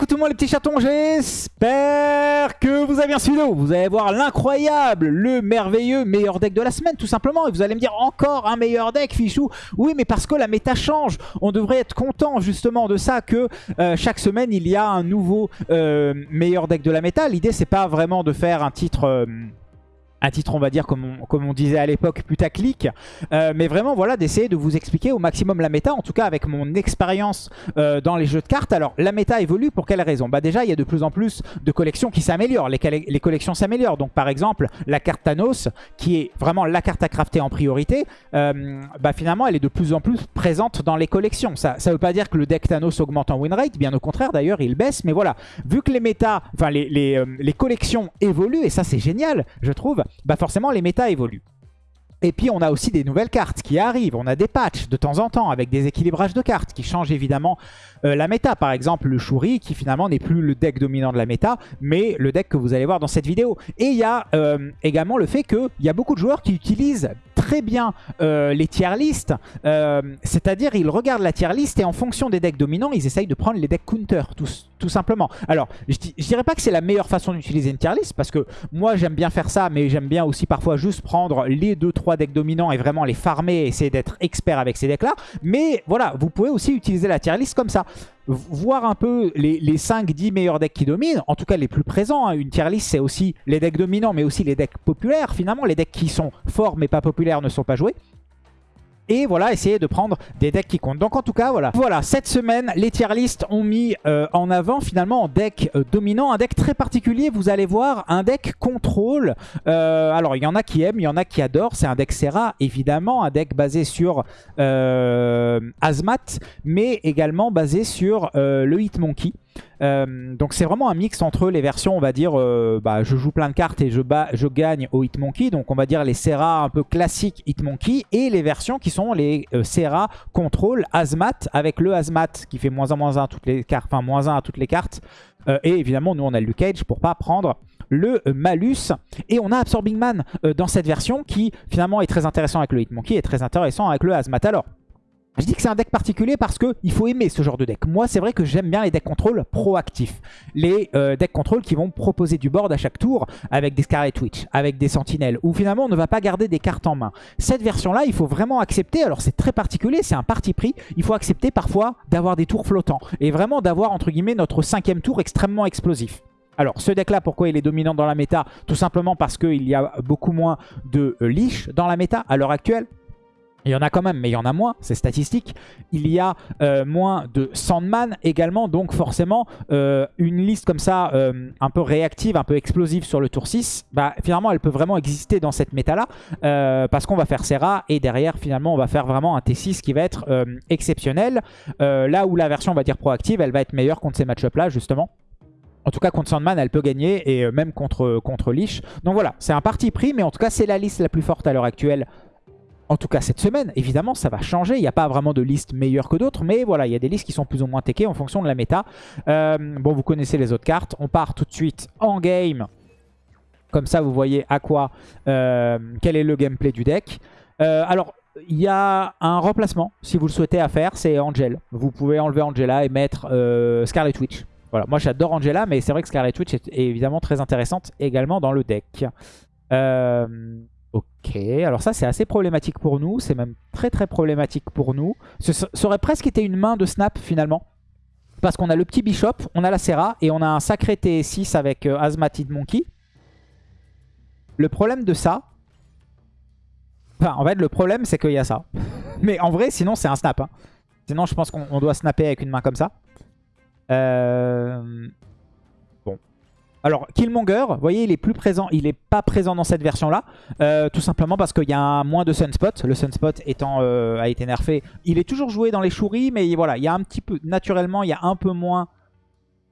coucou tout les petits chatons, j'espère que vous avez bien suivi. Vous allez voir l'incroyable, le merveilleux meilleur deck de la semaine tout simplement. Et vous allez me dire encore un meilleur deck Fichou. Oui mais parce que la méta change. On devrait être content justement de ça que euh, chaque semaine il y a un nouveau euh, meilleur deck de la méta. L'idée c'est pas vraiment de faire un titre... Euh, un titre, on va dire, comme on, comme on disait à l'époque, putaclic. Euh, mais vraiment, voilà, d'essayer de vous expliquer au maximum la méta, en tout cas avec mon expérience euh, dans les jeux de cartes. Alors, la méta évolue pour quelle raison? Bah déjà, il y a de plus en plus de collections qui s'améliorent. Les, collections s'améliorent. Donc, par exemple, la carte Thanos, qui est vraiment la carte à crafter en priorité, euh, bah finalement, elle est de plus en plus présente dans les collections. Ça ne veut pas dire que le deck Thanos augmente en win rate, bien au contraire, d'ailleurs, il baisse. Mais voilà, vu que les méta, enfin, les, les collections évoluent, et ça, c'est génial, je trouve, bah forcément les méta évoluent. Et puis on a aussi des nouvelles cartes qui arrivent, on a des patchs de temps en temps avec des équilibrages de cartes qui changent évidemment euh, la méta. Par exemple le Shuri qui finalement n'est plus le deck dominant de la méta, mais le deck que vous allez voir dans cette vidéo. Et il y a euh, également le fait qu'il y a beaucoup de joueurs qui utilisent très bien euh, les tier list, c'est-à-dire ils regardent la tier list et en fonction des decks dominants, ils essayent de prendre les decks counter, tout simplement. Alors, je, je dirais pas que c'est la meilleure façon d'utiliser une tier list, parce que moi j'aime bien faire ça, mais j'aime bien aussi parfois juste prendre les 2-3 decks dominants et vraiment les farmer et essayer d'être expert avec ces decks-là. Mais voilà, vous pouvez aussi utiliser la tier list comme ça. Voir un peu les, 5-10 meilleurs decks qui dominent, en tout cas les plus présents. Hein. Une tier list, c'est aussi les decks dominants, mais aussi les decks populaires. Finalement, les decks qui sont forts mais pas populaires ne sont pas joués et voilà, essayer de prendre des decks qui comptent. Donc en tout cas, voilà. Voilà, cette semaine, les tier list ont mis euh, en avant finalement un deck euh, dominant, un deck très particulier. Vous allez voir, un deck contrôle. Euh, alors, il y en a qui aiment, il y en a qui adorent. C'est un deck Serra, évidemment, un deck basé sur Azmat, mais également basé sur le Hitmonkey. Euh, donc c'est vraiment un mix entre les versions, on va dire, euh, bah, je joue plein de cartes et je, gagne au Hitmonkey. Donc on va dire les Serra un peu classiques Hitmonkey. Et les versions qui sont les euh, Serra Control Azmat avec le Azmat qui fait moins 1 moins 1 à toutes les cartes, enfin moins 1 à toutes les cartes. et évidemment nous on a le Cage pour pas prendre le malus. Et on a Absorbing Man dans cette version qui finalement est très intéressant avec le Hitmonkey et très intéressant avec le Azmat. Alors je dis que c'est un deck particulier parce qu'il faut aimer ce genre de deck. Moi, c'est vrai que j'aime bien les decks contrôle proactifs. Les euh, decks contrôle qui vont proposer du board à chaque tour avec des Scarlet Witch, avec des Sentinelles, où finalement on ne va pas garder des cartes en main. Cette version-là, il faut vraiment accepter, alors c'est très particulier, c'est un parti pris, il faut accepter parfois d'avoir des tours flottants. Et vraiment d'avoir, entre guillemets, notre cinquième tour extrêmement explosif. Alors, ce deck-là, pourquoi il est dominant dans la méta? Tout simplement parce qu'il y a beaucoup moins de euh, leash dans la méta à l'heure actuelle. Il y en a quand même, mais il y en a moins, c'est statistique. Il y a euh, moins de Sandman également, donc forcément, euh, une liste comme ça, euh, un peu réactive, un peu explosive sur le tour 6, bah, finalement, elle peut vraiment exister dans cette méta-là, parce qu'on va faire Serra, et derrière, finalement, on va faire vraiment un T6 qui va être exceptionnel. là où la version, on va dire, proactive, elle va être meilleure contre ces match-up-là, justement. En tout cas, contre Sandman, elle peut gagner, et même contre, contre Lich. Donc voilà, c'est un parti pris, mais en tout cas, c'est la liste la plus forte à l'heure actuelle en tout cas cette semaine, évidemment, ça va changer. Il n'y a pas vraiment de liste meilleure que d'autres. Mais voilà, il y a des listes qui sont plus ou moins techées en fonction de la méta. Euh, bon, vous connaissez les autres cartes. On part tout de suite en game. Comme ça, vous voyez à quoi, euh, quel est le gameplay du deck. Euh, alors, il y a un remplacement, si vous le souhaitez, à faire. C'est Angel. Vous pouvez enlever Angela et mettre Scarlet Witch. Voilà, moi j'adore Angela, mais c'est vrai que Scarlet Witch est évidemment très intéressante également dans le deck. Ok, alors ça c'est assez problématique pour nous, c'est même très très problématique pour nous. Ce, aurait presque été une main de snap finalement. Parce qu'on a le petit Bishop, on a la Serra et on a un sacré T6 avec euh, Monkey. Le problème de ça... Enfin, en fait, le problème c'est qu'il y a ça. Mais en vrai, sinon c'est un snap. Hein. Sinon, je pense qu'on doit snapper avec une main comme ça. Euh... Alors, Killmonger, vous voyez, il est plus présent, il n'est pas présent dans cette version-là, euh, tout simplement parce qu'il y a moins de Sunspot. Le Sunspot étant euh, a été nerfé. Il est toujours joué dans les chouris, mais voilà, il y a un petit peu, naturellement, il y a un peu moins...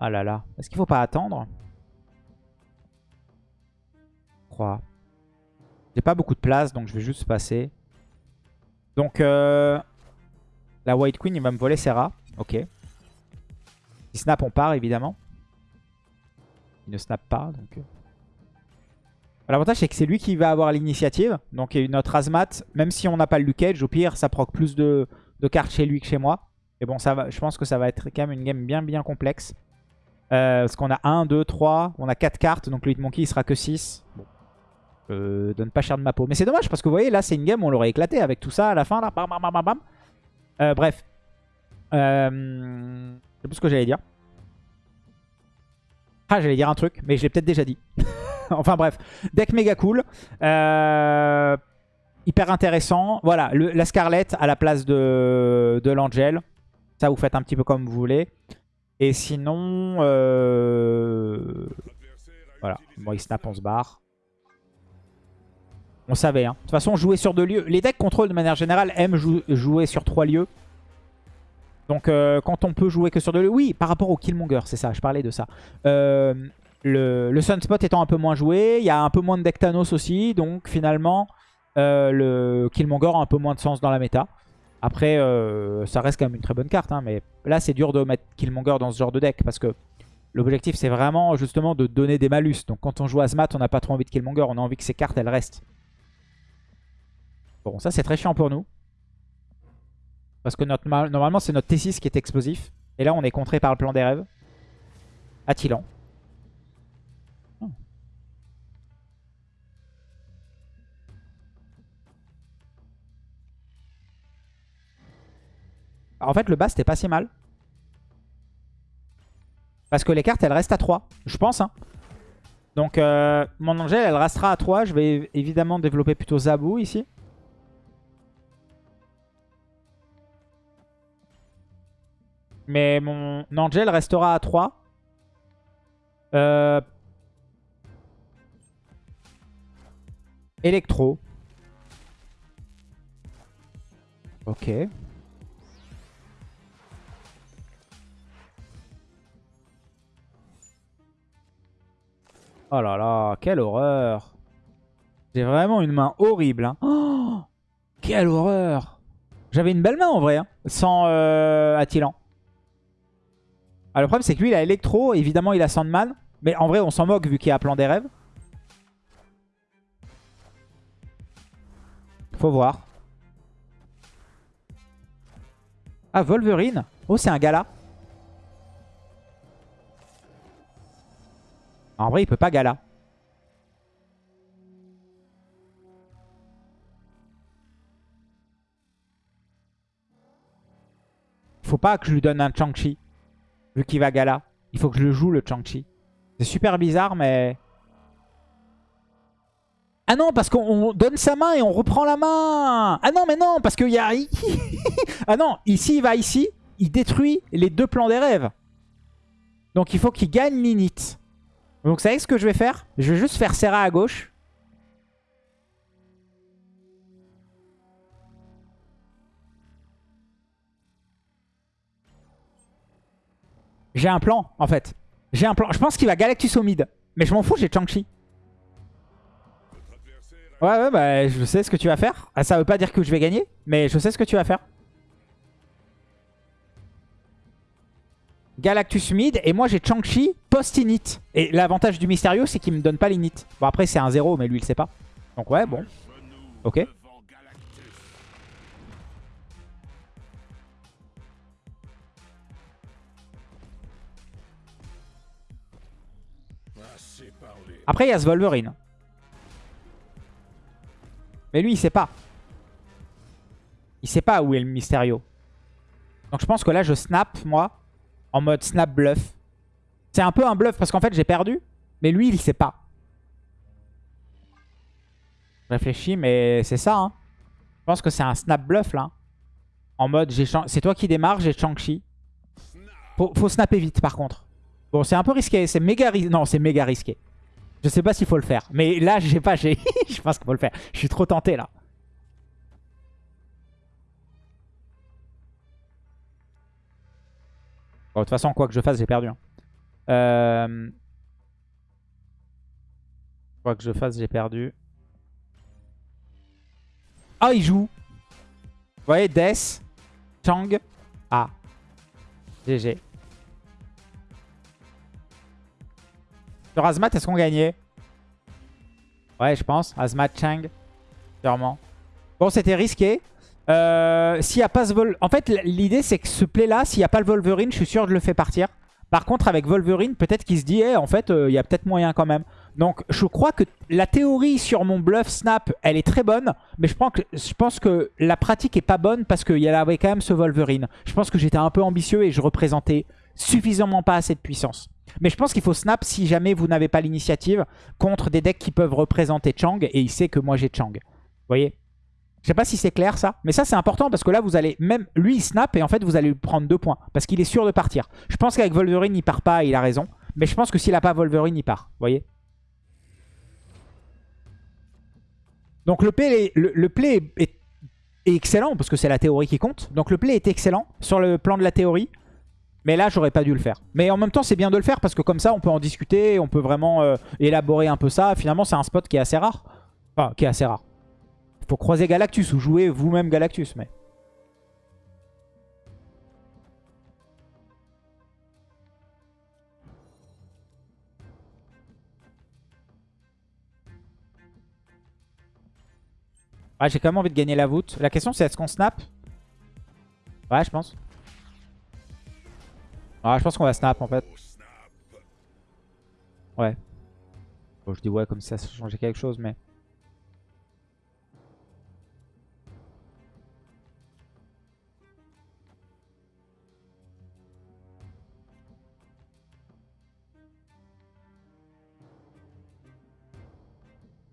Ah là là, est-ce qu'il faut pas attendre? Je crois. J'ai pas beaucoup de place, donc je vais juste passer. Donc, euh, la White Queen, il va me voler Serra. Ok. Si snap, on part, évidemment. Il ne snap pas. donc... Euh. L'avantage c'est que c'est lui qui va avoir l'initiative. Donc notre Azmat, même si on n'a pas le Luke au pire ça proc plus de, cartes chez lui que chez moi. Et bon, ça va, je pense que ça va être quand même une game bien bien complexe. Euh, parce qu'on a 1, 2, 3, on a 4 cartes, donc le Hitmonkey il sera que 6. Bon. Euh, donne pas cher de ma peau. Mais c'est dommage parce que vous voyez, là c'est une game, on l'aurait éclaté avec tout ça à la fin. Là. Bam, bam, bam, bam. Bref. Sais plus ce que j'allais dire. Ah, j'allais dire un truc, mais je l'ai peut-être déjà dit. enfin bref, deck méga cool. Euh, hyper intéressant. Voilà, la Scarlett à la place de, de l'Angel. Ça, vous faites un petit peu comme vous voulez. Et sinon... Euh... Voilà, bon, il snap, on se barre. On savait, hein. De toute façon, jouer sur deux lieux. Les decks contrôle, de manière générale, aiment jouer sur trois lieux. Donc, euh, quand on peut jouer que sur deux lieux... Oui, par rapport au Killmonger, c'est ça, je parlais de ça. Euh, le, Sunspot étant un peu moins joué, il y a un peu moins de deck Thanos aussi. Donc, finalement, euh, le Killmonger a un peu moins de sens dans la méta. Après, ça reste quand même une très bonne carte. Hein, mais là, c'est dur de mettre Killmonger dans ce genre de deck. Parce que l'objectif, c'est vraiment justement de donner des malus. Donc quand on joue Azmat, on n'a pas trop envie de Killmonger. On a envie que ces cartes, elles restent. Bon, ça, c'est très chiant pour nous. Parce que normalement, c'est notre T6 qui est explosif. Et là, on est contré par le plan des rêves. Attilan. En fait, le bas, c'était pas si mal. Parce que les cartes, elles restent à 3. Je pense, hein. Donc, euh, mon Angel, elle restera à 3. Je vais évidemment développer plutôt Zabou ici. Mais mon Angel restera à 3. Euh... Electro. Ok. Oh là là, quelle horreur. J'ai vraiment une main horrible. Hein. Oh, quelle horreur. J'avais une belle main en vrai, hein, sans euh. Ah, le problème c'est que lui il a Electro, évidemment il a Sandman. Mais en vrai on s'en moque vu qu'il a Plan des Rêves. Faut voir. Ah, Wolverine. Oh, c'est un gala. En vrai, il peut pas gala. Faut pas que je lui donne un Chang-Chi. Vu qu'il va gala. Il faut que je le joue, le Chang-Chi. C'est super bizarre, mais... Ah non, parce qu'on donne sa main et on reprend la main Ah non, mais non, parce qu'il y a... ah non, ici, il va ici. Il détruit les deux plans des rêves. Donc il faut qu'il gagne l'init. Donc vous savez ce que je vais faire? Je vais juste faire Serra à gauche. J'ai un plan, en fait. J'ai un plan. Je pense qu'il va Galactus au mid. Mais je m'en fous, j'ai Chang-Chi. Ouais, ouais, bah je sais ce que tu vas faire. Ah, ça veut pas dire que je vais gagner, mais je sais ce que tu vas faire. Galactus mid. Et moi, j'ai Chang-Chi post-init. Et l'avantage du Mysterio, c'est qu'il me donne pas l'init. Bon, après, c'est un 0, mais lui, il sait pas. Donc, ouais, bon. Ok. Après, il y a ce Wolverine. Mais lui, il sait pas. Il sait pas où est le Mysterio. Donc je pense que là, je snap, moi en mode snap bluff. C'est un peu un bluff parce qu'en fait j'ai perdu. Mais lui il sait pas. Je réfléchis mais c'est ça. Hein. Je pense que c'est un snap bluff là. En mode c'est toi qui démarre, j'ai Chang-Chi. Faut, faut snapper vite par contre. Bon c'est un peu risqué. C'est méga risqué. Non c'est méga risqué. Je sais pas s'il faut le faire. Mais là je sais pas. je pense qu'il faut le faire. Je suis trop tenté là. de toute façon, quoi que je fasse, j'ai perdu. Hein. Euh, quoi que je fasse, j'ai perdu. Ah, il joue. Vous voyez, Death, Chang. Ah. GG. Sur Azmat, est-ce qu'on gagnait? Ouais, je pense. Azmat, Chang. Sûrement. Bon, c'était risqué. Euh, s'il n'y a pas ce. En fait, l'idée, c'est que ce play-là, s'il n'y a pas le Wolverine, je suis sûr que je le fais partir. Par contre, avec Wolverine, peut-être qu'il se dit, eh, en fait, euh, il y a peut-être moyen quand même. Donc, je crois que la théorie sur mon bluff snap, elle est très bonne. Mais je pense que, je pense que la pratique est pas bonne parce qu'il y avait quand même ce Wolverine. Je pense que j'étais un peu ambitieux et je représentais suffisamment pas assez de puissance. Mais je pense qu'il faut snap si jamais vous n'avez pas l'initiative contre des decks qui peuvent représenter Chang. Et il sait que moi j'ai Chang. Vous voyez? Je sais pas si c'est clair ça. Mais ça c'est important parce que là vous allez... Même lui il snap et en fait vous allez prendre deux points. Parce qu'il est sûr de partir. Je pense qu'avec Wolverine il part pas, il a raison. Mais je pense que s'il a pas Wolverine il part. Vous voyez? Donc le play, est excellent parce que c'est la théorie qui compte. Donc le play est excellent sur le plan de la théorie. Mais là, j'aurais pas dû le faire. Mais en même temps, c'est bien de le faire parce que comme ça, on peut en discuter, on peut vraiment euh, élaborer un peu ça. Finalement, c'est un spot qui est assez rare. Enfin, qui est assez rare. Il faut croiser Galactus ou jouer vous-même Galactus, mais... Ah, j'ai quand même envie de gagner la voûte. La question, c'est est-ce qu'on snap? Ouais, je pense. Ah, je pense qu'on va snap en fait. Ouais. Bon, je dis ouais comme si ça changeait quelque chose, mais...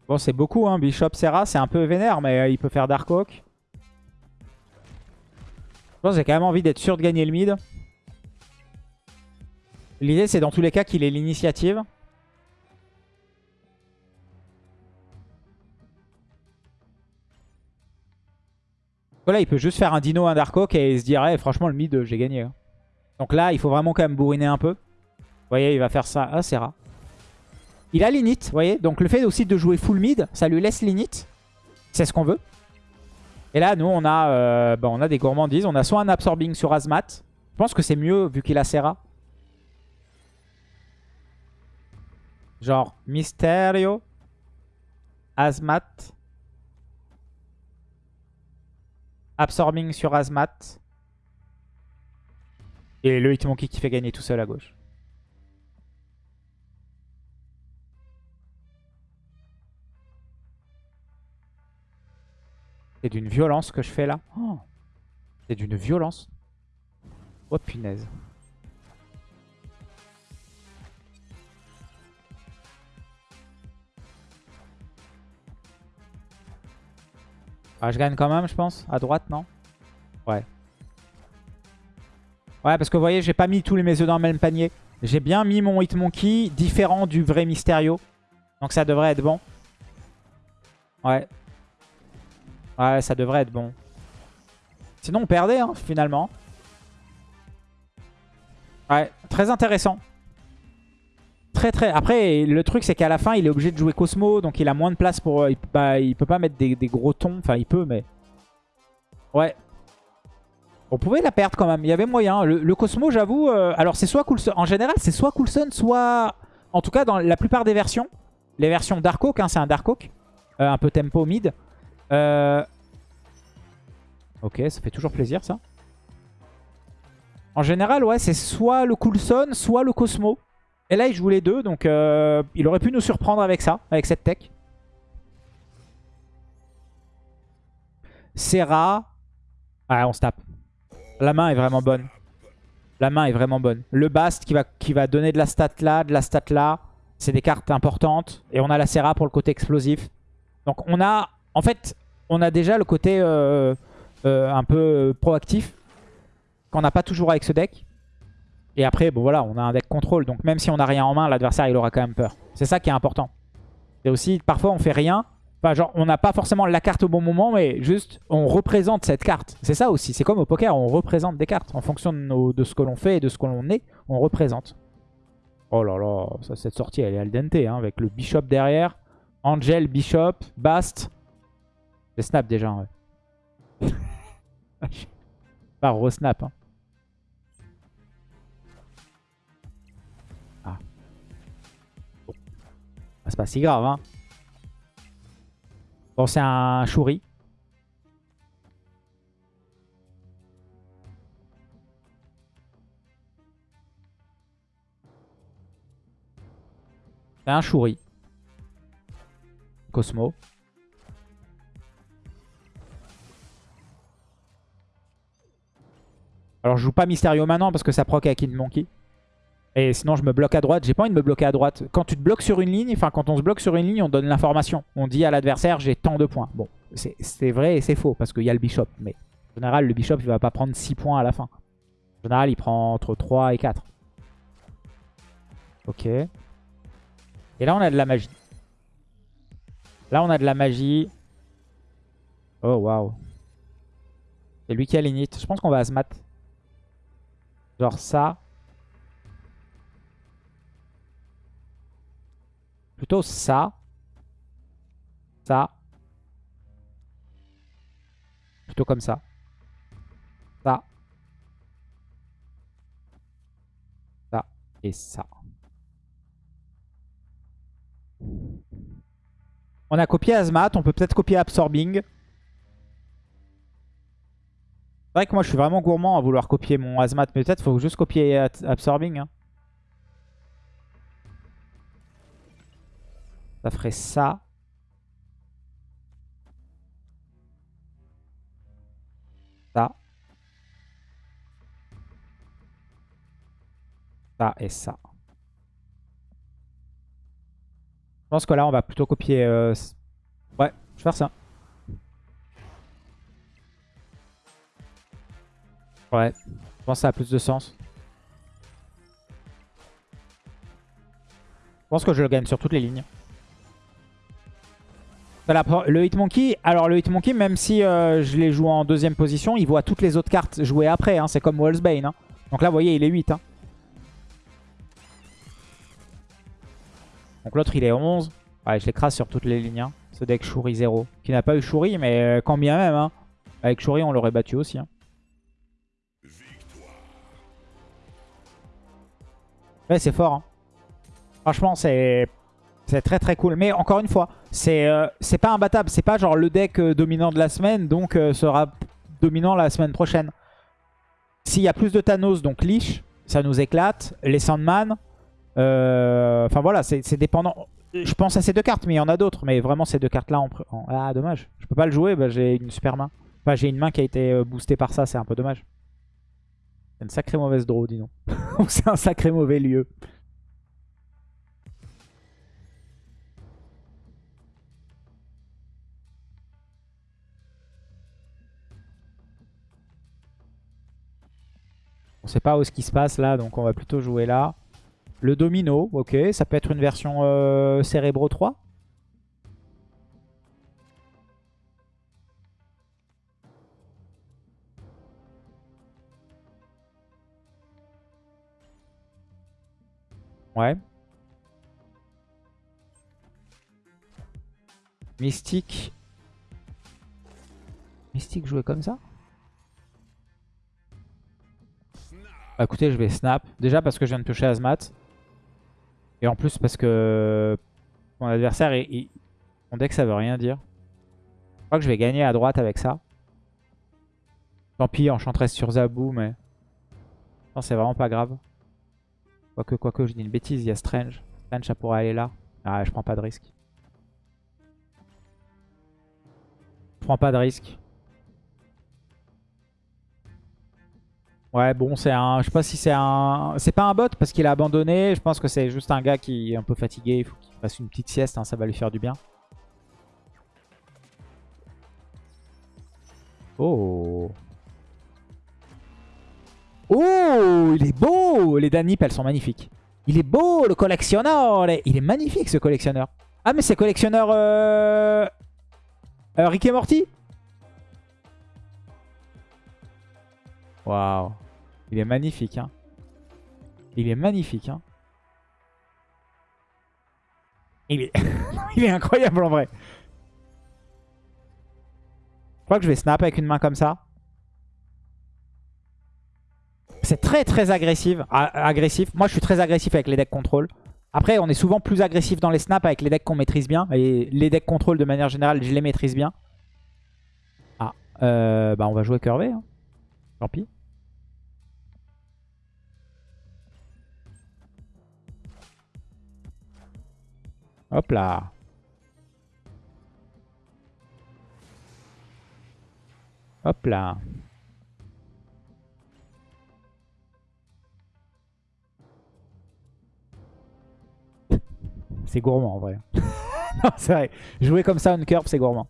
Bon, c'est beaucoup, hein. Bishop Serra, c'est un peu vénère, mais euh, il peut faire Dark Oak. Je pense que j'ai quand même envie d'être sûr de gagner le mid. L'idée, c'est dans tous les cas qu'il ait l'initiative. Voilà, il peut juste faire un dino, un Dark Oak et se dire eh, franchement, le mid, j'ai gagné. Hein. Donc là, il faut vraiment quand même bourriner un peu. Vous voyez, il va faire ça. Ah, c'est rare. Il a l'init, vous voyez. Donc le fait aussi de jouer full mid, ça lui laisse l'init. C'est ce qu'on veut. Et là, nous, on a, euh, bah, on a des gourmandises. On a soit un absorbing sur Azmat. Je pense que c'est mieux vu qu'il a Serra. Genre Mysterio, Azmat, Absorbing sur Azmat. Et le Hitmonkey qui fait gagner tout seul à gauche. C'est d'une violence que je fais là. Oh. C'est d'une violence. Oh punaise. Ah, je gagne quand même, je pense. À droite, non? Ouais. Ouais, parce que vous voyez, j'ai pas mis tous mes œufs dans le même panier. J'ai bien mis mon Hitmonkey différent du vrai Mysterio. Donc ça devrait être bon. Ouais. Ouais, ça devrait être bon. Sinon, on perdait, hein, finalement. Ouais, très intéressant. Après, le truc, c'est qu'à la fin, il est obligé de jouer Cosmo, donc il a moins de place pour... Euh, il, bah, il peut pas mettre des, gros tons. Enfin, il peut, mais... Ouais. On pouvait la perdre quand même. Il y avait moyen. Le, Cosmo, j'avoue... Euh, alors, c'est soit Coulson... En général, c'est soit Coulson, soit... En tout cas, dans la plupart des versions. Les versions Dark Oak, hein, c'est un Dark Oak. Euh, un peu tempo mid. Ok, ça fait toujours plaisir, ça. En général, ouais, c'est soit le Coulson, soit le Cosmo. Et là, il joue les deux, donc euh, il aurait pu nous surprendre avec ça, avec cette tech. Serra. Ah, on se tape. La main est vraiment bonne. La main est vraiment bonne. Le Bast qui va, donner de la stat là, de la stat là. C'est des cartes importantes. Et on a la Serra pour le côté explosif. Donc on a... En fait, on a déjà le côté euh, euh, un peu proactif. Qu'on n'a pas toujours avec ce deck. Et après, bon voilà, on a un deck contrôle. Donc même si on n'a rien en main, l'adversaire il aura quand même peur. C'est ça qui est important. Et aussi, parfois on fait rien. Enfin genre, on n'a pas forcément la carte au bon moment, mais juste on représente cette carte. C'est ça aussi. C'est comme au poker, on représente des cartes. En fonction de, ce que l'on fait et de ce que l'on est, on représente. Oh là là, cette sortie elle est al dente hein, avec le bishop derrière. Angel, bishop, bast. C'est snap déjà. Ouais. Pas re-snap. Hein. Ah, c'est pas si grave. Hein. Bon, c'est un Shuri. C'est un Shuri. Cosmo. Alors je joue pas Mysterio maintenant parce que ça proc à Kid Monkey. Et sinon je me bloque à droite. J'ai pas envie de me bloquer à droite. Quand tu te bloques sur une ligne, enfin quand on se bloque sur une ligne, on donne l'information. On dit à l'adversaire j'ai tant de points. Bon, c'est vrai et c'est faux parce qu'il y a le bishop. Mais en général, le bishop il va pas prendre 6 points à la fin. En général, il prend entre 3 et 4. Ok. Et là on a de la magie. Là on a de la magie. Oh waouh. C'est lui qui a l'init. Je pense qu'on va Asmat. Genre ça. Plutôt ça. Ça. Plutôt comme ça. Ça. Ça. Et ça. On a copié Azmat. On peut peut-être copier Absorbing. C'est vrai que moi je suis vraiment gourmand à vouloir copier mon Azmat, mais peut-être faut juste copier Absorbing. Hein. Ça ferait ça. Ça. Ça et ça. Je pense que là on va plutôt copier... Euh, ouais, je vais faire ça. Ouais, je pense que ça a plus de sens. Je pense que je le gagne sur toutes les lignes. Le Hitmonkey, alors le Hitmonkey, même si euh, je l'ai joué en deuxième position, il voit toutes les autres cartes jouer après. Hein. C'est comme Wallsbane. Hein. Donc là, vous voyez, il est 8. Hein. Donc l'autre, il est 11. Ouais, je l'écrase sur toutes les lignes. Ce deck Shuri 0. Qui n'a pas eu Shuri, mais euh, quand bien même. Avec Shuri, on l'aurait battu aussi. Ouais, c'est fort. Hein. Franchement, c'est très très cool. Mais encore une fois, c'est euh, c'est pas imbattable. C'est pas genre le deck euh, dominant de la semaine, donc euh, sera dominant la semaine prochaine. S'il y a plus de Thanos, donc Lich, ça nous éclate. Les Sandman. Enfin voilà, c'est dépendant. Je pense à ces deux cartes, mais il y en a d'autres. Mais vraiment, ces deux cartes-là, ah dommage. Je peux pas le jouer, bah, j'ai une super main. Enfin, j'ai une main qui a été boostée par ça, c'est un peu dommage. C'est une sacrée mauvaise draw, dis donc. c'est un sacré mauvais lieu. On sait pas où ce qui se passe là, donc on va plutôt jouer là. Le domino, ok, ça peut être une version euh, Cerebro 3 Ouais. Mystique. Mystique jouer comme ça? Bah, écoutez, je vais snap. Déjà parce que je viens de toucher Azmat. Et en plus parce que mon adversaire, il, mon deck ça veut rien dire. Je crois que je vais gagner à droite avec ça. Tant pis, enchantress sur Zabou, mais... C'est vraiment pas grave. Quoique, quoique, je dis une bêtise, il y a Strange. Strange, ça pourrait aller là. Ah, je prends pas de risque. Je prends pas de risque. Ouais, bon, c'est un... Je sais pas si c'est un... C'est pas un bot parce qu'il a abandonné. Je pense que c'est juste un gars qui est un peu fatigué. Il faut qu'il fasse une petite sieste, hein, ça va lui faire du bien. Oh Oh, il est beau Les Danip, elles sont magnifiques. Il est beau, le collectionneur Il est magnifique, ce collectionneur. Ah, mais c'est collectionneur... Euh... euh... Rick et Morty? Waouh. Il est magnifique. Hein. Il est magnifique. Hein. Il, est... incroyable en vrai. Je crois que je vais snap avec une main comme ça. C'est très très agressif. agressif. Moi je suis très agressif avec les decks contrôle. Après on est souvent plus agressif dans les snaps avec les decks qu'on maîtrise bien. Et les decks contrôle de manière générale je les maîtrise bien. Ah, euh, bah on va jouer curvé. Hein. Tant pis. Hop là. Hop là. C'est gourmand en vrai. non, c'est vrai. Jouer comme ça on curve, c'est gourmand.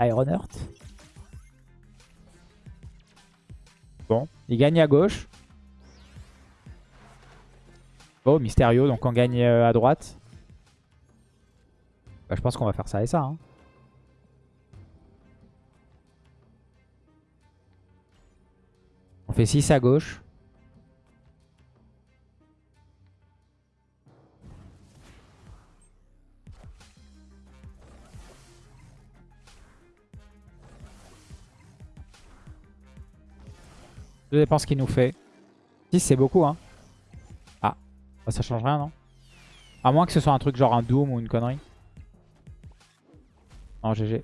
Iron Heart. Bon, il gagne à gauche. Oh, Mysterio, donc on gagne euh, à droite. Bah, je pense qu'on va faire ça et ça. Hein. On fait 6 à gauche. Je dépend ce qu'il nous fait. 6 c'est beaucoup hein. Ah, ça change rien non? À moins que ce soit un truc genre un Doom ou une connerie. Non GG.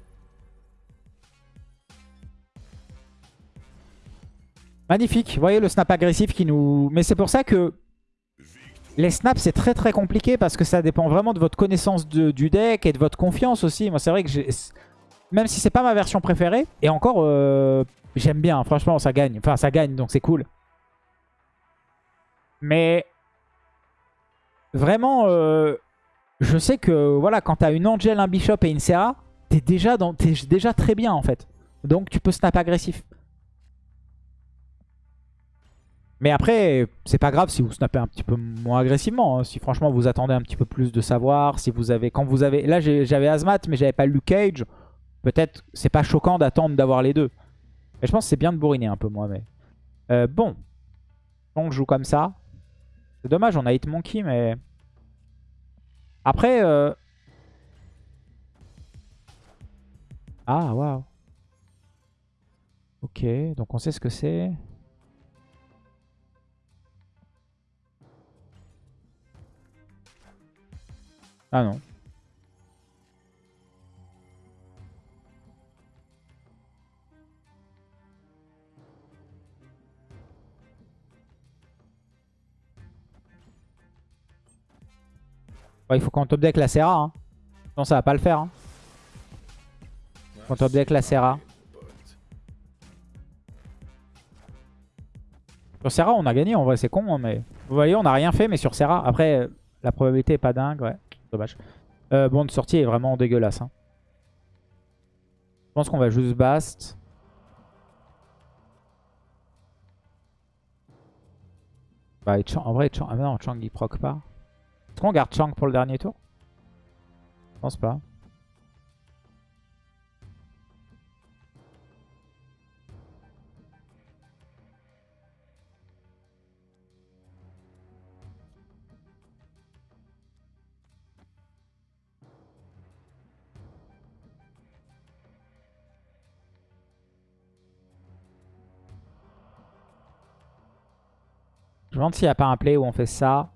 Magnifique. Vous voyez le snap agressif qui nous... Mais c'est pour ça que les snaps c'est très très compliqué parce que ça dépend vraiment de votre connaissance du deck et de votre confiance aussi. Moi c'est vrai que. Même si c'est pas ma version préférée, et encore, euh, J'aime bien, franchement, ça gagne. Enfin, ça gagne, donc c'est cool. Mais vraiment, euh, je sais que voilà, quand t'as une Angel, un Bishop et une Serra, t'es déjà, es déjà très bien en fait. Donc tu peux snap agressif. Mais après, c'est pas grave si vous snappez un petit peu moins agressivement. Hein. Si franchement vous attendez un petit peu plus de savoir, si vous avez, quand vous avez, là j'avais Azmat mais j'avais pas Luke Cage. Peut-être c'est pas choquant d'attendre d'avoir les deux. Mais je pense que c'est bien de bourriner un peu moi. Mais euh, Bon. On joue comme ça. C'est dommage, on a Hitmonkey, mais... Après... Euh... Ah, waouh. Ok, donc on sait ce que c'est. Ah non. il faut qu'on top deck la Serra. Hein. Non, ça va pas le faire. Hein. Qu'on top deck la Serra. Sur Serra, on a gagné. En vrai, c'est con. Hein, mais Vous voyez, on a rien fait. Mais sur Serra, après, la probabilité est pas dingue. Ouais, dommage. Euh, bon, de sortie est vraiment dégueulasse. Hein. Je pense qu'on va juste bast. Bah, en vrai, Chang, ah non, Chang il proc pas. Est-ce qu'on garde Chang pour le dernier tour? Je pense pas. Je me demande s'il n'y a pas un play où on fait ça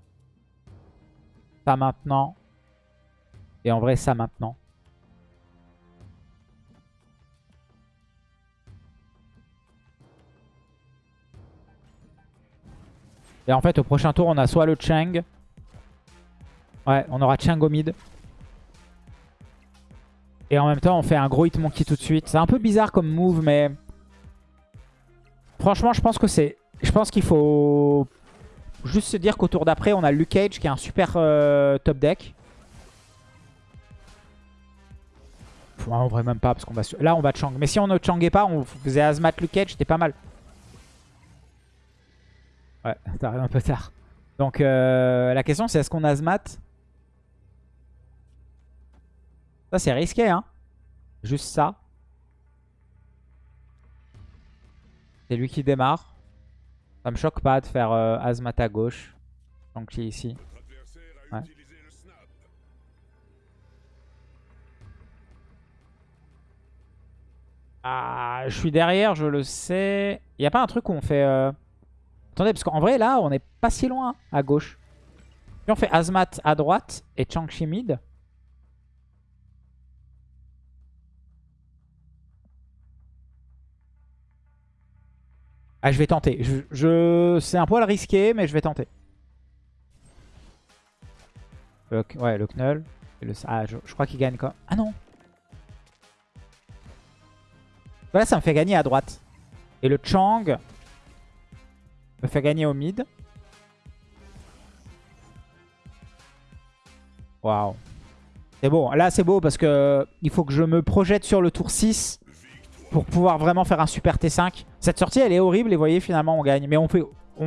maintenant. Et en vrai, ça maintenant. Et en fait, au prochain tour, on a soit le Chang. Ouais, on aura Chang au mid. Et en même temps, on fait un gros Hitmonkey tout de suite. C'est un peu bizarre comme move, mais... Franchement, je pense que c'est... Je pense qu'il faut Juste se dire qu'au tour d'après, on a Luke Cage qui est un super euh, top deck. en vrai, même pas, parce qu'on va... Là, on va Chang. Mais si on ne Changait pas, on faisait Azmat Luke Cage, c'était pas mal. Ouais, t'arrives un peu tard. Donc, euh, la question, c'est est-ce qu'on Azmat? Ça, c'est risqué, hein. Juste ça. C'est lui qui démarre. Ça me choque pas de faire euh, Azmat à gauche. Donc ici. Ah, je suis derrière, je le sais. Il a pas un truc où on fait... Euh, Attendez, parce qu'en vrai, là, on n'est pas si loin à gauche. Si on fait Azmat à droite et Changchi mid, Ah, je vais tenter. Je, C'est un poil risqué, mais je vais tenter. ouais, le Knull. Le- Ah, je, je crois qu'il gagne quoi. Ah non Voilà, ça me fait gagner à droite. Et le Chang me fait gagner au mid. Waouh. C'est beau. Là, c'est beau parce que il faut que je me projette sur le tour 6 pour pouvoir vraiment faire un super T5. Cette sortie, elle est horrible et vous voyez, finalement, on gagne. Mais on,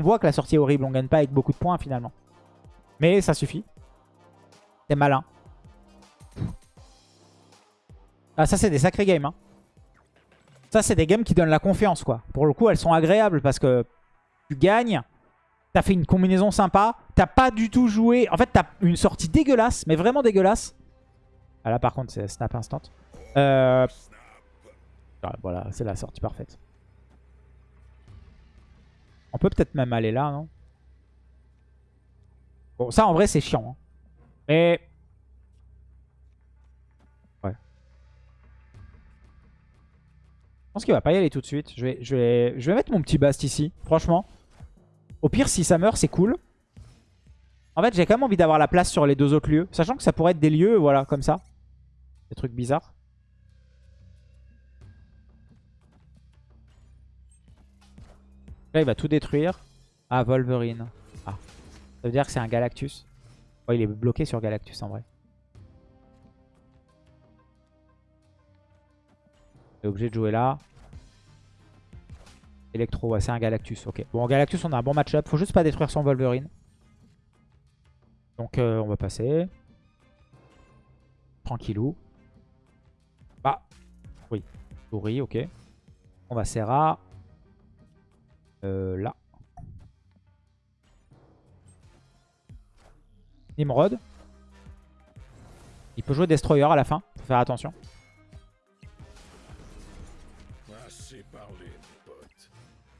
voit que la sortie est horrible. On gagne pas avec beaucoup de points, finalement. Mais ça suffit. C'est malin. Ah, ça, c'est des sacrés games. Hein. Ça, c'est des games qui donnent la confiance, quoi. Pour le coup, elles sont agréables parce que tu gagnes. T'as fait une combinaison sympa. T'as pas du tout joué. En fait, t'as une sortie dégueulasse, mais vraiment dégueulasse. Ah là, par contre, c'est snap instant. Euh... ah, voilà, c'est la sortie parfaite. On peut peut-être même aller là, non? Bon, ça, en vrai, c'est chiant. hein. Mais... Ouais. Je pense qu'il va pas y aller tout de suite. Je vais, je vais, je vais mettre mon petit bast ici, franchement. Au pire, si ça meurt, c'est cool. En fait, j'ai quand même envie d'avoir la place sur les deux autres lieux. Sachant que ça pourrait être des lieux, voilà, comme ça. Des trucs bizarres. Là, il va tout détruire. Ah, Wolverine. Ah. Ça veut dire que c'est un Galactus. Oh, il est bloqué sur Galactus, en vrai. Il est obligé de jouer là. Electro, ouais, c'est un Galactus. Ok. Bon, Galactus, on a un bon match-up. Faut juste pas détruire son Wolverine. Donc, euh, on va passer. Tranquillou. Ah. Oui. Souris, ok. On va Serra. Euh, là. Nimrod. Il peut jouer Destroyer à la fin. Faut faire attention.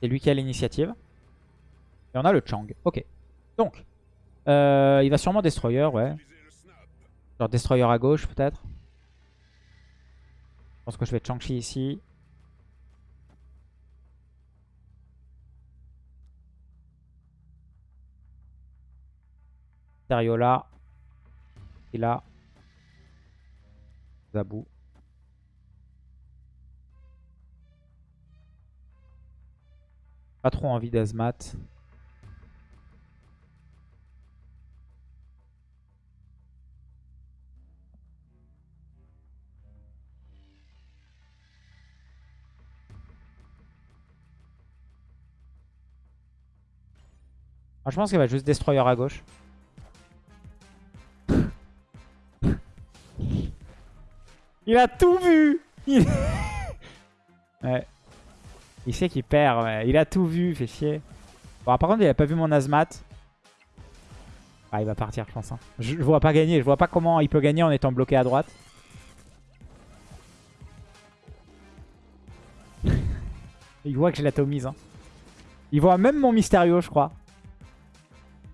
C'est lui qui a l'initiative. Et on a le Chang. Ok. Donc. euh, il va sûrement Destroyer, ouais. Genre Destroyer à gauche, peut-être. Je pense que je vais Chang-Chi ici. Mysterio là. Et là. Zabou. Pas trop envie d'Azmat. Ah, je pense qu'il va juste Destroyer à gauche. Il a tout vu Il, ouais. il sait qu'il perd, ouais. il a tout vu, fait chier. Bon, par contre, il a pas vu mon Azmat. Ah, il va partir, je pense. hein. Je, je vois pas gagner, je vois pas comment il peut gagner en étant bloqué à droite. il voit que j'ai l'atomise. Hein. Il voit même mon Mysterio, je crois.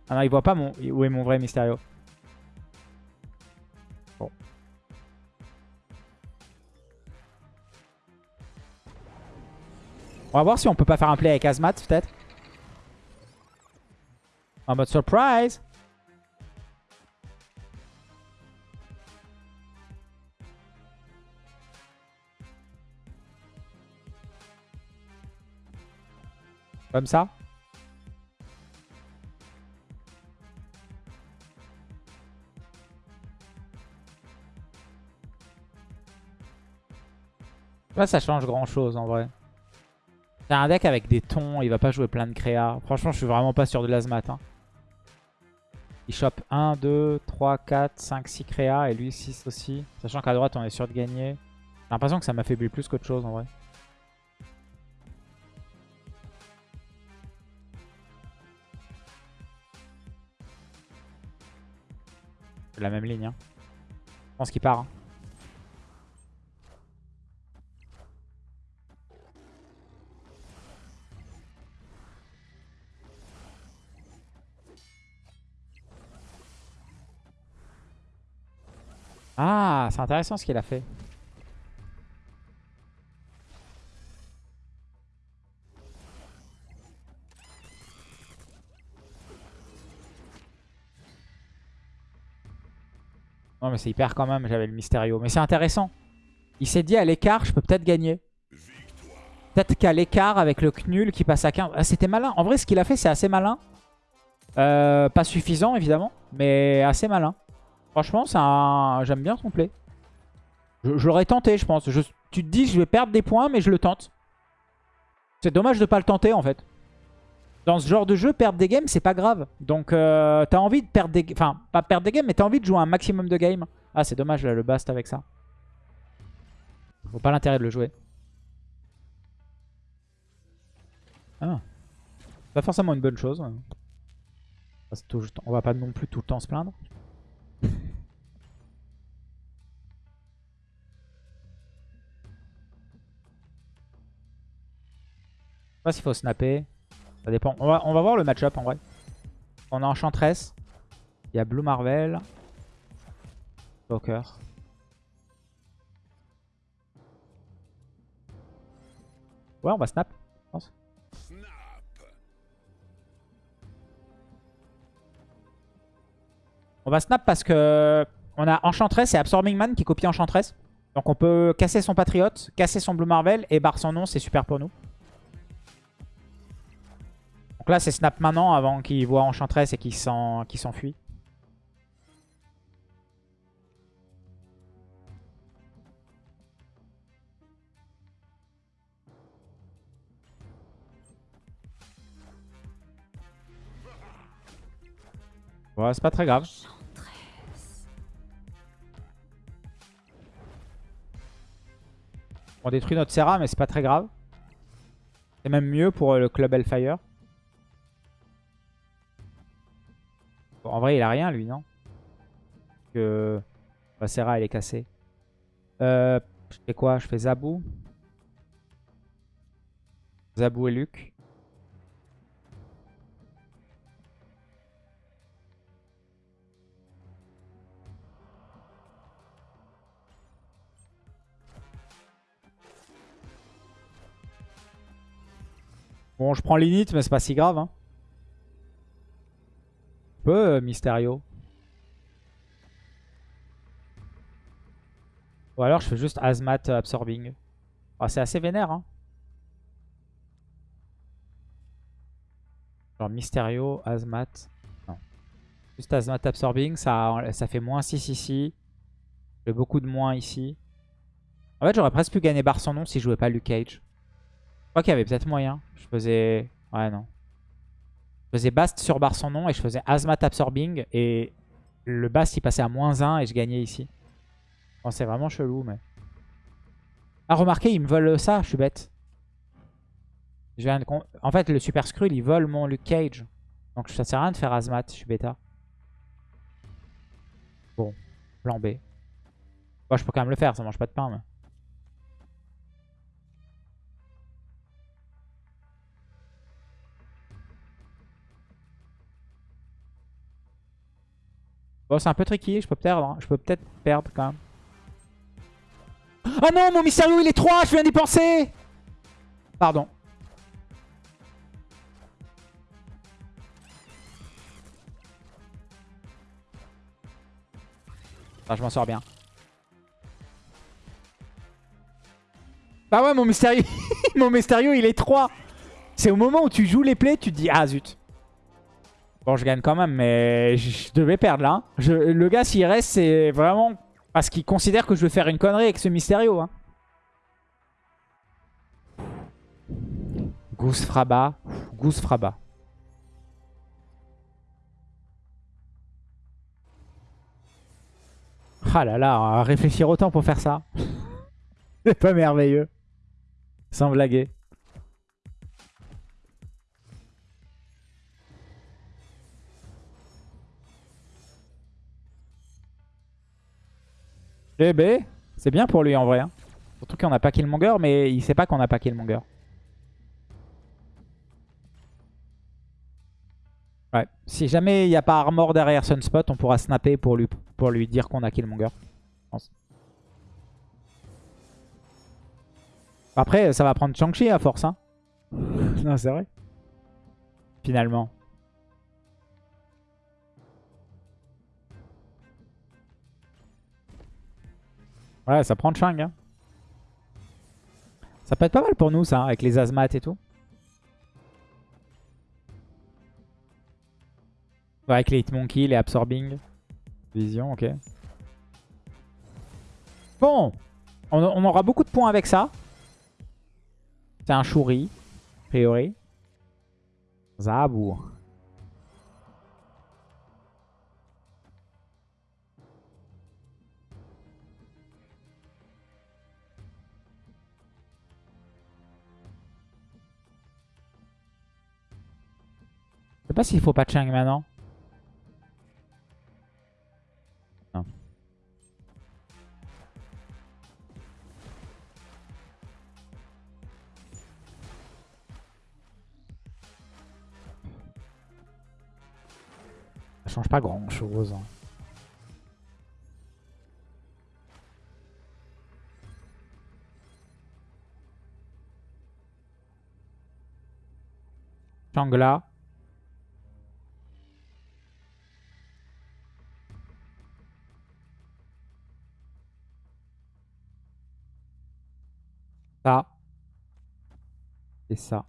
Ah non, il voit pas mon... Où est mon vrai Mysterio On va voir si on peut pas faire un play avec Azmat, peut-être. En mode surprise. Comme ça. Là, ça change grand chose en vrai. C'est un deck avec des tons, il va pas jouer plein de créa. Franchement, je suis vraiment pas sûr de l'Azmat. Hein. Il chope 1, 2, 3, 4, 5, 6 créa et lui 6 aussi. Sachant qu'à droite, on est sûr de gagner. J'ai l'impression que ça m'affaiblit plus qu'autre chose en vrai. C'est la même ligne. Hein. Je pense qu'il part. hein. Ah, c'est intéressant ce qu'il a fait. Non, mais c'est hyper quand même, j'avais le Mysterio. Mais c'est intéressant. Il s'est dit à l'écart, je peux peut-être gagner. Peut-être qu'à l'écart, avec le Knul qui passe à 15. Ah, c'était malin. En vrai, ce qu'il a fait, c'est assez malin. Euh, pas suffisant, évidemment, mais assez malin. Franchement, un... j'aime bien son play. Je, l'aurais tenté, je pense. tu te dis, je vais perdre des points, mais je le tente. C'est dommage de pas le tenter, en fait. Dans ce genre de jeu, perdre des games, c'est pas grave. Donc, euh, t'as envie de perdre des... Enfin, pas perdre des games, mais t'as envie de jouer un maximum de games. Ah, c'est dommage, là, le bast avec ça. Faut pas l'intérêt de le jouer. Ah. Pas forcément une bonne chose. On va pas non plus tout le temps se plaindre. S'il faut snapper. Ça dépend. On va, on va voir le match-up en vrai. On a Enchantress. Il y a Blue Marvel. Joker. Ouais, on va snap. On va snap parce que on a Enchantress et Absorbing Man qui copie Enchantress. Donc on peut casser son Patriote, casser son Blue Marvel et barre son nom, c'est super pour nous. Donc là c'est snap maintenant avant qu'il voit Enchantress et qu'il s'enfuit. Ouais, c'est pas très grave. On détruit notre Serra, mais c'est pas très grave. C'est même mieux pour euh, le club Hellfire. Il a rien, lui, non? Que la Serra, elle est cassée. Euh, je fais quoi? Je fais Zabou. Zabou et Luc. Bon, je prends l'init, mais c'est pas si grave. Hein. Peu euh, Mysterio. Ou alors je fais juste Azmat Absorbing. Ah, c'est assez vénère. Hein. Genre Mysterio, Azmat. Non. Juste Azmat Absorbing, ça, fait moins 6 ici. J'ai beaucoup de moins ici. En fait, j'aurais presque pu gagner Bar son nom si je jouais pas Luke Cage. Je crois qu'il peut-être moyen. Je faisais... Ouais, non. Je faisais Bast sur barre son nom et je faisais Azmat Absorbing. Et le Bast, il passait à moins 1 et je gagnais ici. Bon, c'est vraiment chelou, mais... Ah, remarquez, ils me volent ça. Je suis bête. En fait, le Super Skrull, il vole mon Luke Cage. Donc ça sert à rien de faire Azmat. Je suis bêta. Bon. Plan B. Bon, je peux quand même le faire. Ça mange pas de pain, mais... Bon, c'est un peu tricky, je peux perdre. Hein. Je peux peut-être perdre quand même. Ah non, mon Mysterio, il est 3, je viens d'y penser Pardon. Ah, je m'en sors bien. Bah ouais, mon Mysterio, mon Mysterio, il est 3. C'est au moment où tu joues les plays, tu te dis, ah zut. Bon, je gagne quand même, mais je devais perdre là. Le gars, s'il reste, c'est vraiment parce qu'il considère que je vais faire une connerie avec ce Mysterio. Hein. Goose Fraba. Goose Fraba. Ah là là, réfléchir autant pour faire ça. c'est pas merveilleux. Sans blaguer. Eh ben, c'est bien pour lui en vrai. Hein. Surtout qu'on a pas Killmonger, mais il sait pas qu'on a pas Killmonger. Ouais. Si jamais il n'y a pas Armor derrière Sunspot, on pourra snapper pour lui, pour lui dire qu'on a Killmonger. Après, ça va prendre Shang-Chi à force. Hein. non, c'est vrai. Finalement. Ouais, ça prend Chang. Hein. Ça peut être pas mal pour nous, ça, avec les Azmat et tout. Avec les Hitmonkey, les Absorbing. Vision, ok. Bon, on, on aura beaucoup de points avec ça. C'est un Shuri, a priori. Zabou. Pas s'il faut pas Chang maintenant. Ça change pas grand chose. hein. Changla. Et ça.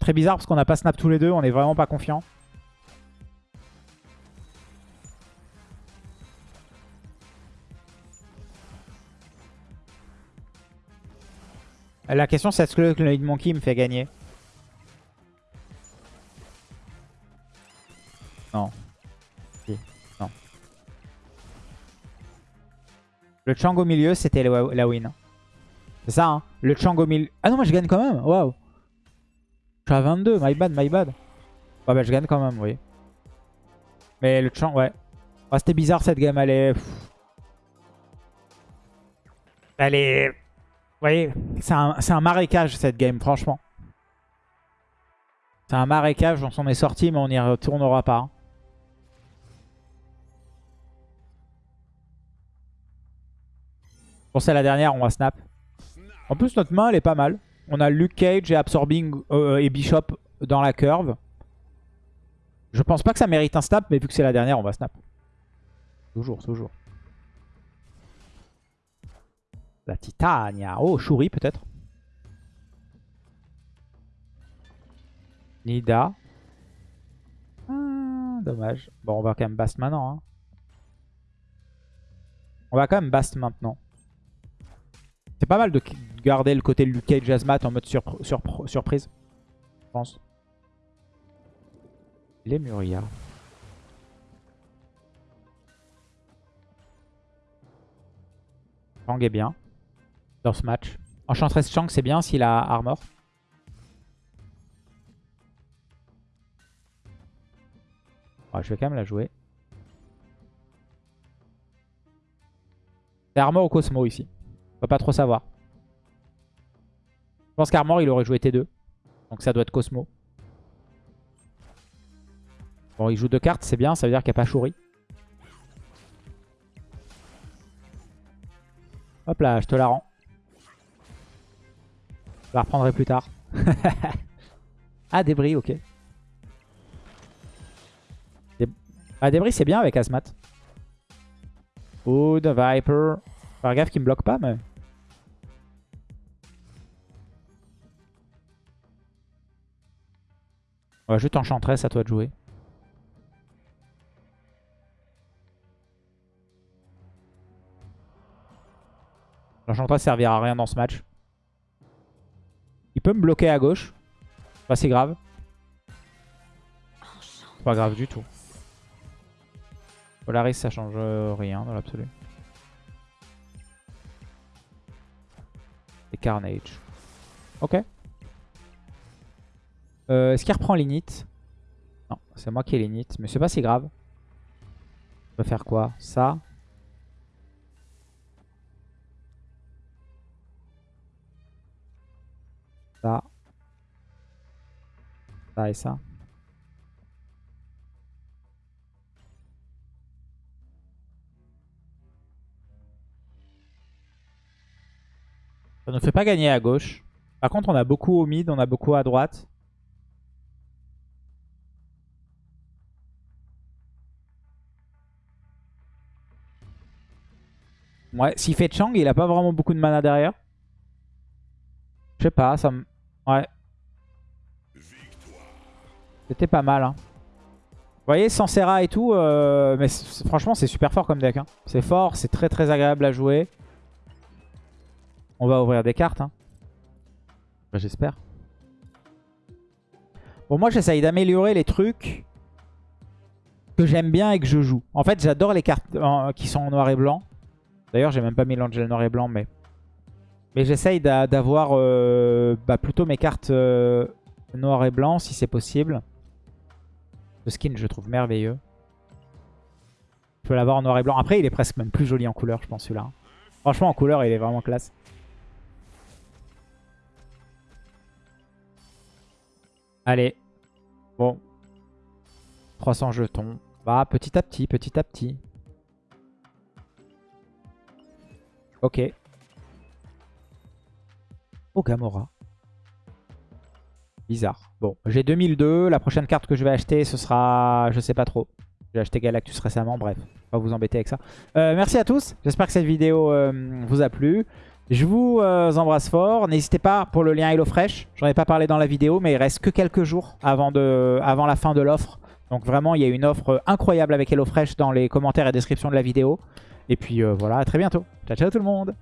Très bizarre parce qu'on n'a pas snap tous les deux, on est vraiment pas confiant. La question c'est est-ce que le Hitmonkey me fait gagner Non. Si. Non. Le Chang au milieu c'était la win. C'est ça hein Le Chang au milieu... Ah non moi je gagne quand même Waouh Je suis à 22, my bad, my bad. Ouais bah je gagne quand même, oui. Mais le Chang, ouais. Ah, C'était bizarre cette game, elle est... Elle est... Vous voyez, c'est un, un marécage cette game, franchement. C'est un marécage, on s'en est sorti, mais on n'y retournera pas. Bon, c'est la dernière, on va snap. En plus, notre main, elle est pas mal. On a Luke Cage et Absorbing euh, et Bishop dans la curve. Je pense pas que ça mérite un snap, mais vu que c'est la dernière, on va snap. Toujours, toujours. La Titania. Oh, Shuri peut-être. Nida. Ah, dommage. Bon, on va quand même Bast maintenant. hein. On va quand même Bast maintenant. C'est pas mal de garder le côté Luke Cage Azmat en mode surpr- surpr- surprise. Je pense. Les Muria. Chang est bien ce match. Enchantress Chang, c'est bien s'il a armor. Je vais quand même la jouer. C'est armor ou Cosmo ici On va pas trop savoir. Je pense qu'armor, il aurait joué T2. Donc ça doit être Cosmo. Bon, il joue deux cartes, c'est bien. Ça veut dire qu'il n'y a pas Shuri. Hop là, je te la rends. Je la reprendrai plus tard. ah, débris, ok. Ah, débris, c'est bien avec Asmat. Wood, Viper. Faire gaffe qu'il me bloque pas, mais... On va juste Enchantress, à toi de jouer. L'Enchantress servira à rien dans ce match. Il peut me bloquer à gauche. Pas si grave. Pas grave du tout. Polaris, ça change rien dans l'absolu. Et Carnage. Ok. Euh, Est-ce qu'il reprend l'init? Non, c'est moi qui ai l'init. Mais c'est pas si grave. On peut faire quoi? Ça. Ça. Ça et ça. Ça ne fait pas gagner à gauche. Par contre, on a beaucoup au mid, on a beaucoup à droite. Ouais, s'il fait Chang, il a pas vraiment beaucoup de mana derrière. Je sais pas, ça me... Ouais. C'était pas mal. Hein. Vous voyez, sans Serra et tout, euh, mais franchement, c'est super fort comme deck. Hein. C'est fort, c'est très très agréable à jouer. On va ouvrir des cartes. Hein. J'espère. Bon, moi, j'essaye d'améliorer les trucs que j'aime bien et que je joue. En fait, j'adore les cartes qui sont en noir et blanc. D'ailleurs, j'ai même pas mis l'Angel noir et blanc, mais... Mais j'essaye d'avoir euh, bah, plutôt mes cartes euh, noir et blanc, si c'est possible. Le skin, je trouve merveilleux. Je peux l'avoir en noir et blanc. Après, il est presque même plus joli en couleur, je pense, celui-là. Franchement, en couleur, il est vraiment classe. Allez. Bon. 300 jetons. Bah, petit à petit, petit à petit. Ok. Gamora. Bizarre. Bon, j'ai 2002. La prochaine carte que je vais acheter, ce sera... Je sais pas trop. J'ai acheté Galactus récemment, bref. Pas vous embêter avec ça. Euh, merci à tous. J'espère que cette vidéo euh, vous a plu. Je vous euh, embrasse fort. N'hésitez pas pour le lien HelloFresh. J'en ai pas parlé dans la vidéo, mais il reste que quelques jours avant la fin de l'offre. Donc vraiment, il y a une offre incroyable avec HelloFresh dans les commentaires et descriptions de la vidéo. Et puis voilà, à très bientôt. Ciao, ciao tout le monde